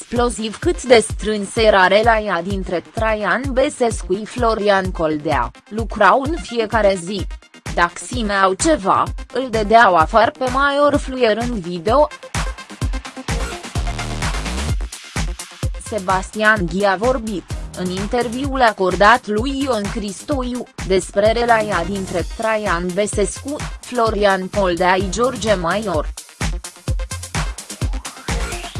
exploziv cât de strânsă era relația dintre Traian Besescu și Florian Coldea, lucrau în fiecare zi. Dacă simeau ceva, îl dădeau afară pe Maior Fluier în video. Sebastian Ghi a vorbit, în interviul acordat lui Ion Cristoiu, despre relația dintre Traian Besescu, Florian Coldea și George Maior.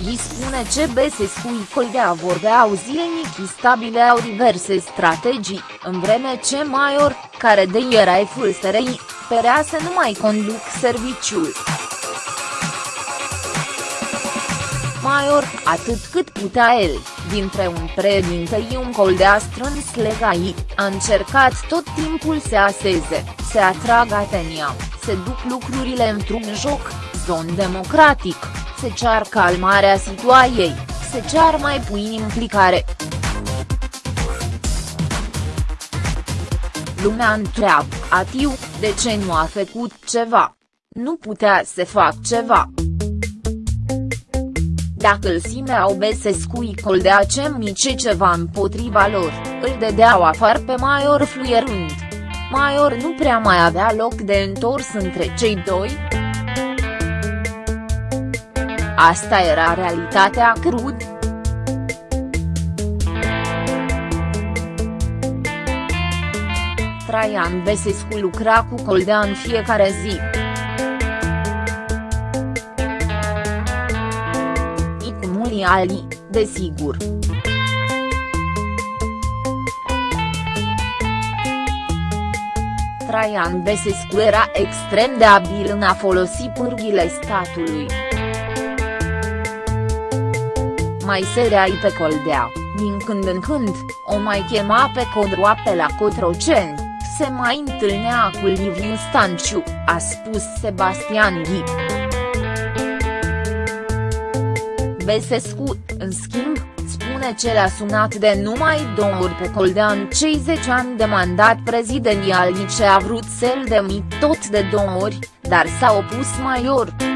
Îi spune ce Besescu și Coldea vorbeau zilnic și stabileau diverse strategii, în vreme ce Maior, care de era FSRI, părea să nu mai conduc serviciul. Maior, atât cât putea el, dintre un președinte și un coldea strâns legai, a încercat tot timpul să aseze, să atragă atenția, să duc lucrurile într-un joc, zon democratic, se cear calmarea situației, se cear mai puțin implicare. Lumea întreabă, Atiu, de ce nu a făcut ceva? Nu putea să fac ceva. Dacă îl simeau Besescu i coldea ce mice ceva împotriva lor, îl dădeau afară pe Maior fluierând. Maior nu prea mai avea loc de întors între cei doi, Asta era realitatea crud. Traian Besescu lucra cu Coldea în fiecare zi. I cu Muli Ali, desigur. Traian Besescu era extrem de abil în a folosi pârghile statului mai sereai pe Coldea, din când în când, o mai chema pe Codroa pe la Cotroceni, se mai întâlnea cu Liviu Stanciu, a spus Sebastian Ghi. Besescu, în schimb, spune ce l-a sunat de numai două ori pe Coldea în cei 10 ani de mandat prezidențial ce a vrut să-l demit tot de două ori, dar s-a opus Maior.